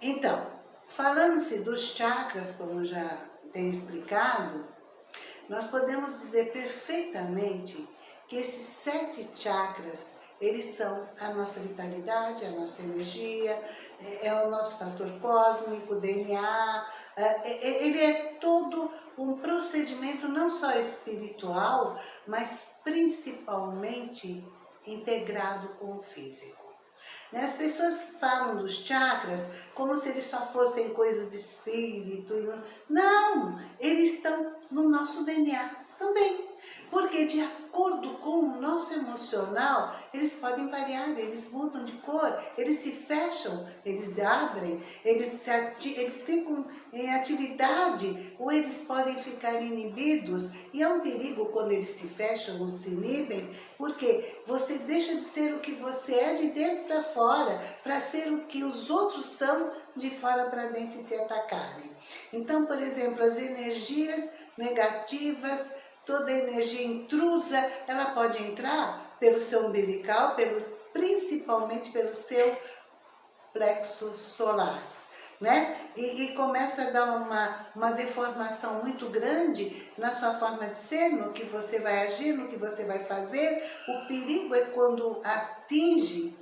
Então, falando-se dos chakras, como já tenho explicado, nós podemos dizer perfeitamente que esses sete chakras, eles são a nossa vitalidade, a nossa energia, é, é o nosso fator cósmico, DNA, é, é, ele é todo um procedimento não só espiritual, mas principalmente integrado com o físico. Né? As pessoas falam dos chakras como se eles só fossem coisa de espírito. Não, eles estão no nosso DNA também. Porque de acordo com o nosso emocional, eles podem variar, eles mudam de cor, eles se fecham, eles abrem, eles, eles ficam em atividade, ou eles podem ficar inibidos. E é um perigo quando eles se fecham ou se inibem, porque você deixa de ser o que você é de dentro para fora, para ser o que os outros são de fora para dentro e te atacarem. Então, por exemplo, as energias negativas, toda energia intrusa, ela pode entrar pelo seu umbilical, pelo, principalmente pelo seu plexo solar. Né? E, e, começa a dar uma, uma deformação muito grande na sua forma de ser, no que você vai agir, no que você vai fazer. O perigo é quando atinge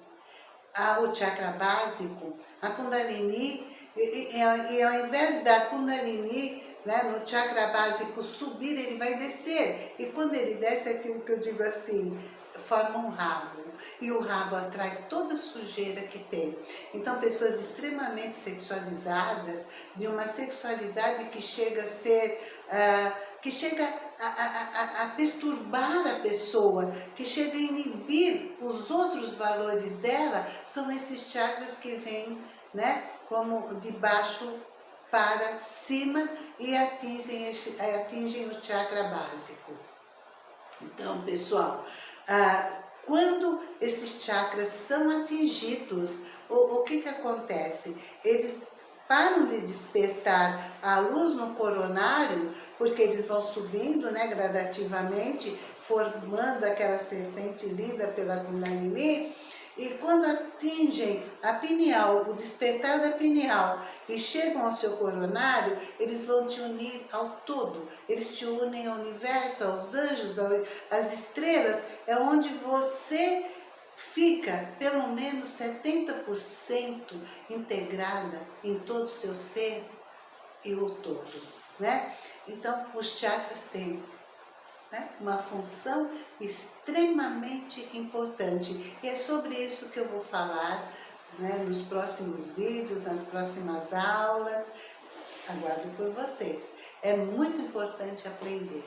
a, o chakra básico, a Kundalini, e, e, e ao invés da Kundalini né, no chakra básico subir, ele vai descer. E quando ele desce, é aquilo que eu digo assim, forma um rabo. E o rabo atrai toda a sujeira que tem. Então, pessoas extremamente sexualizadas, de uma sexualidade que chega a ser... Uh, que chega a, a, a, perturbar a pessoa, que chega a inibir os outros valores dela, são esses chakras que vêm né, como de baixo para cima e atingem, atingem o chakra básico. Então, pessoal, ah, quando esses chakras são atingidos, o, o que, que acontece? Eles param de despertar a luz no coronário, porque eles vão subindo né, gradativamente, formando aquela serpente linda pela Kundalini, e quando atingem a pineal, o despertar da pineal e chegam ao seu coronário, eles vão te unir ao todo. Eles te unem ao universo, aos anjos, às estrelas. É onde você fica pelo menos 70% integrada em todo o seu ser e o todo. Né? Então, os chakras têm né? uma função extremamente importante. E é sobre isso que eu vou falar né, nos próximos vídeos, nas próximas aulas. Aguardo por vocês. É muito importante aprender.